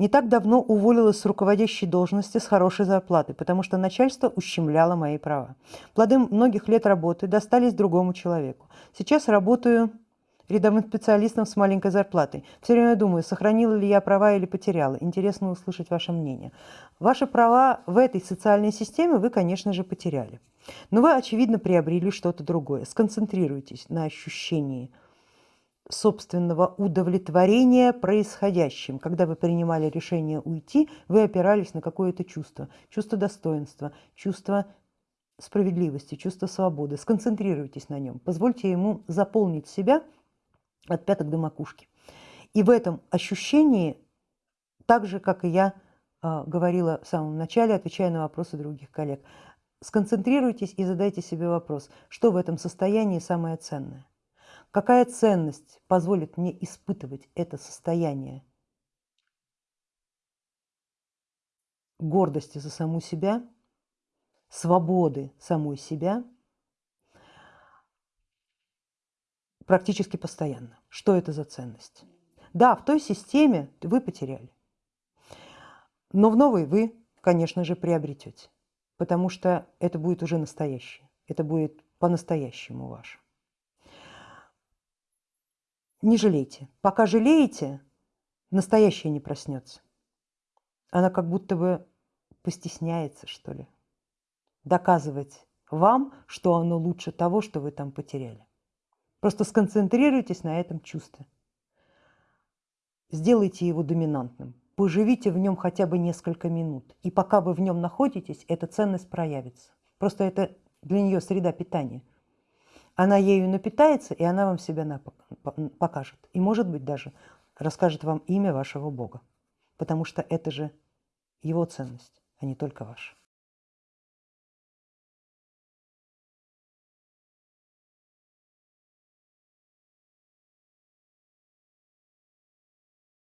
Не так давно уволилась с руководящей должности с хорошей зарплатой, потому что начальство ущемляло мои права. Плоды многих лет работы достались другому человеку. Сейчас работаю рядовым специалистом с маленькой зарплатой. Все время думаю, сохранила ли я права или потеряла. Интересно услышать ваше мнение. Ваши права в этой социальной системе вы, конечно же, потеряли. Но вы, очевидно, приобрели что-то другое. Сконцентрируйтесь на ощущении собственного удовлетворения происходящим. Когда вы принимали решение уйти, вы опирались на какое-то чувство. Чувство достоинства, чувство справедливости, чувство свободы. Сконцентрируйтесь на нем. Позвольте ему заполнить себя от пяток до макушки. И в этом ощущении, так же, как и я э, говорила в самом начале, отвечая на вопросы других коллег, сконцентрируйтесь и задайте себе вопрос, что в этом состоянии самое ценное. Какая ценность позволит мне испытывать это состояние гордости за саму себя, свободы самой себя практически постоянно. Что это за ценность? Да, в той системе вы потеряли, но в новой вы, конечно же, приобретете, потому что это будет уже настоящее, это будет по-настоящему ваше. Не жалейте. Пока жалеете, настоящее не проснется. Она как будто бы постесняется, что ли, доказывать вам, что оно лучше того, что вы там потеряли. Просто сконцентрируйтесь на этом чувстве. Сделайте его доминантным. Поживите в нем хотя бы несколько минут. И пока вы в нем находитесь, эта ценность проявится. Просто это для нее среда питания. Она ею напитается, и она вам себя покажет. И, может быть, даже расскажет вам имя вашего Бога. Потому что это же его ценность, а не только ваша.